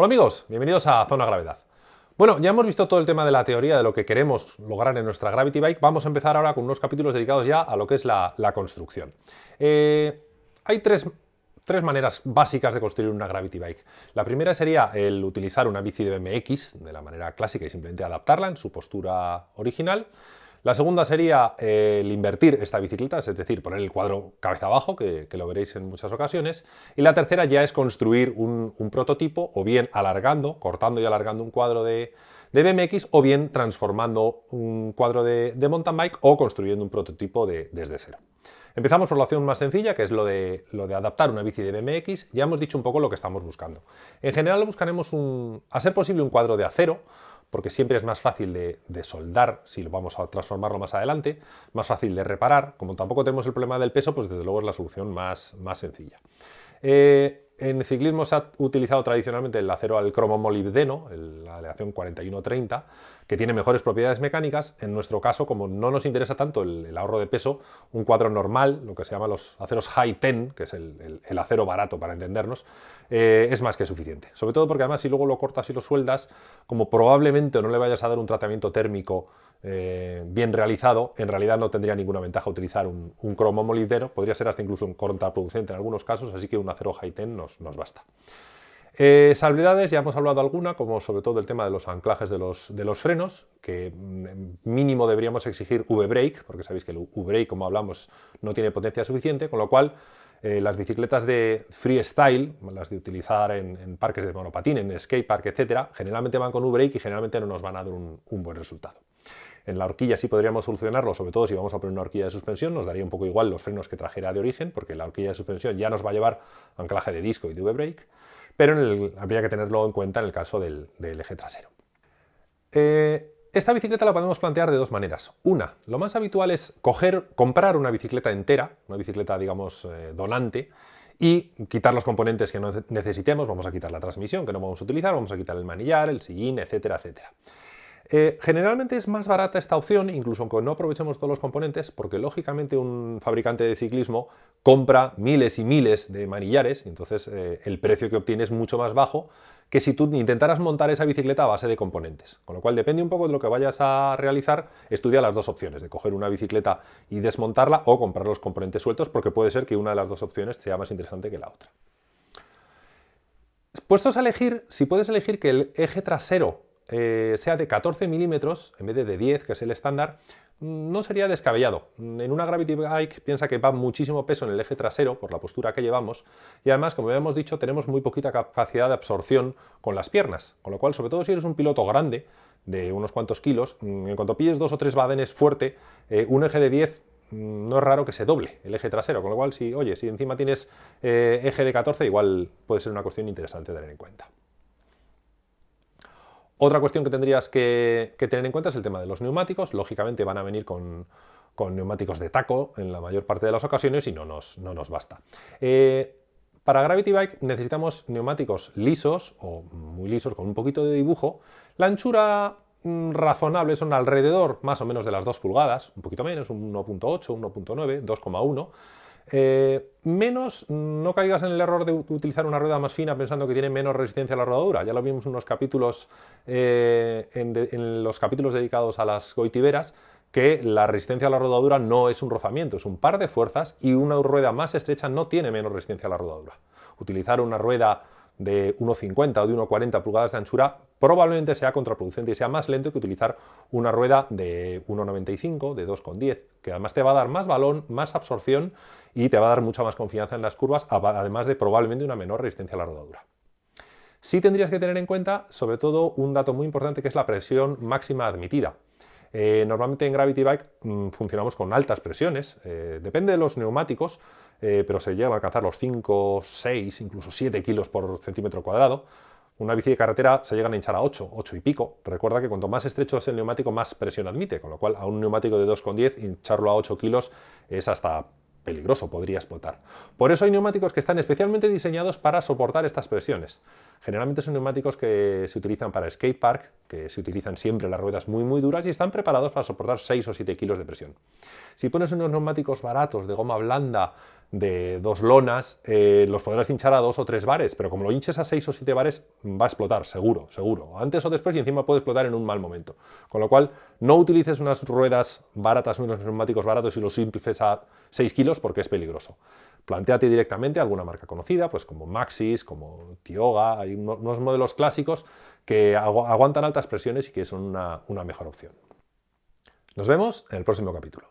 Hola amigos, bienvenidos a Zona Gravedad. Bueno, ya hemos visto todo el tema de la teoría de lo que queremos lograr en nuestra Gravity Bike. Vamos a empezar ahora con unos capítulos dedicados ya a lo que es la, construcción. Eh, hay tres, maneras básicas de construir una Gravity Bike. La primera sería el utilizar una bici de BMX de la manera clásica y simplemente adaptarla en su postura original. La segunda sería eh, el invertir esta bicicleta, es decir, poner el cuadro cabeza abajo, que, lo veréis en muchas ocasiones. Y la tercera ya es construir un, prototipo, o bien alargando, cortando y alargando un cuadro de, BMX, o bien transformando un cuadro de, mountain bike o construyendo un prototipo desde cero. Empezamos por la opción más sencilla, que es lo de, adaptar una bici de BMX. Ya hemos dicho un poco lo que estamos buscando. En general buscaremos, un, a ser posible, un cuadro de acero, porque siempre es más fácil de, soldar si lo vamos a transformarlo más adelante, más fácil de reparar. Como tampoco tenemos el problema del peso, pues desde luego es la solución más, más sencilla. Eh, en ciclismo se ha utilizado tradicionalmente el acero al cromo molibdeno, la aleación 4130, que tiene mejores propiedades mecánicas. En nuestro caso, como no nos interesa tanto el, ahorro de peso, un cuadro normal, lo que se llama los aceros high ten, que es el, acero barato para entendernos, eh, es más que suficiente. Sobre todo porque además si luego lo cortas y lo sueldas, como probablemente no le vayas a dar un tratamiento térmico eh, bien realizado, en realidad no tendría ninguna ventaja utilizar un, cromo molibdeno, podría ser hasta incluso un contraproducente en algunos casos, así que un acero high-ten nos, basta. Eh, salvedades, ya hemos hablado alguna, como sobre todo el tema de los anclajes de los, de los frenos, que mm, mínimo deberíamos exigir V-brake, porque sabéis que el V-brake, como hablamos, no tiene potencia suficiente, con lo cual eh, las bicicletas de freestyle, las de utilizar en, parques de monopatín, en skatepark, etcétera, generalmente van con V-brake y generalmente no nos van a dar un buen resultado. En la horquilla sí podríamos solucionarlo, sobre todo si vamos a poner una horquilla de suspensión, nos daría un poco igual los frenos que trajera de origen, porque la horquilla de suspensión ya nos va a llevar anclaje de disco y de V-brake, pero habría que tenerlo en cuenta en el caso del, eje trasero. Eh, esta bicicleta la podemos plantear de dos maneras. Una, lo más habitual es comprar una bicicleta entera, una bicicleta, digamos, eh, donante, y quitar los componentes que no necesitemos, vamos a quitar la transmisión que no vamos a utilizar, vamos a quitar el manillar, el sillín, etcétera, etcétera. Eh, generalmente es más barata esta opción, incluso aunque no aprovechemos todos los componentes, porque lógicamente un fabricante de ciclismo compra miles y miles de manillares, entonces eh, el precio que obtiene es mucho más bajo que si tú intentaras montar esa bicicleta a base de componentes. Con lo cual depende un poco de lo que vayas a realizar, estudia las dos opciones, de coger una bicicleta y desmontarla o comprar los componentes sueltos, porque puede ser que una de las dos opciones sea más interesante que la otra. Puestos a elegir, si puedes elegir que el eje trasero eh, sea de 14 milímetros en vez de de 10, que es el estándar, mm, no sería descabellado. En una Gravity Bike piensa que va muchísimo peso en el eje trasero por la postura que llevamos y además, como habíamos dicho, tenemos muy poquita capacidad de absorción con las piernas, con lo cual, sobre todo si eres un piloto grande, de unos cuantos kilos, mm, en cuanto pilles dos o tres badenes fuerte, eh, un eje de 10 mm, no es raro que se doble el eje trasero, con lo cual, si, oye, si encima tienes eh, eje de 14, igual puede ser una cuestión interesante tener en cuenta. Otra cuestión que tendrías que, tener en cuenta es el tema de los neumáticos. Lógicamente van a venir con, neumáticos de taco en la mayor parte de las ocasiones y no nos, no nos basta. Eh, para Gravity Bike necesitamos neumáticos lisos o muy lisos con un poquito de dibujo. La anchura mm, razonable son alrededor más o menos de las 2 pulgadas, un poquito menos, un 1.8, 1.9, 2,1 eh, menos, no caigas en el error de utilizar una rueda más fina pensando que tiene menos resistencia a la rodadura. Ya lo vimos en unos capítulos, eh, en, los capítulos dedicados a las goitiberas, que la resistencia a la rodadura no es un rozamiento, es un par de fuerzas y una rueda más estrecha no tiene menos resistencia a la rodadura. Utilizar una rueda de 1,50 o de 1,40 pulgadas de anchura probablemente sea contraproducente y sea más lento que utilizar una rueda de 1,95, de 2,10, que además te va a dar más balón, más absorción y te va a dar mucha más confianza en las curvas, además de probablemente una menor resistencia a la rodadura. Sí tendrías que tener en cuenta, sobre todo, un dato muy importante que es la presión máxima admitida. Eh, normalmente en Gravity Bike mm, funcionamos con altas presiones, eh, depende de los neumáticos, eh, pero se llegan a alcanzar los 5, 6, incluso 7 kilos por centímetro cuadrado. Una bici de carretera se llegan a hinchar a 8, 8 y pico. Recuerda que cuanto más estrecho es el neumático, más presión admite, con lo cual a un neumático de 2,10 hincharlo a 8 kilos es hasta peligroso, podría explotar. Por eso hay neumáticos que están especialmente diseñados para soportar estas presiones. Generalmente son neumáticos que se utilizan para skatepark, que se utilizan siempre las ruedas muy muy duras y están preparados para soportar 6 o 7 kilos de presión. Si pones unos neumáticos baratos de goma blanda de dos lonas, eh, los podrás hinchar a dos o tres bares, pero como lo hinches a seis o siete bares, va a explotar, seguro, seguro. Antes o después y encima puede explotar en un mal momento. Con lo cual, no utilices unas ruedas baratas, unos neumáticos baratos y los simples a 6 kilos porque es peligroso. Plantéate directamente alguna marca conocida, pues como Maxis, como Tioga, hay unos modelos clásicos que aguantan altas presiones y que son una mejor opción. Nos vemos en el próximo capítulo.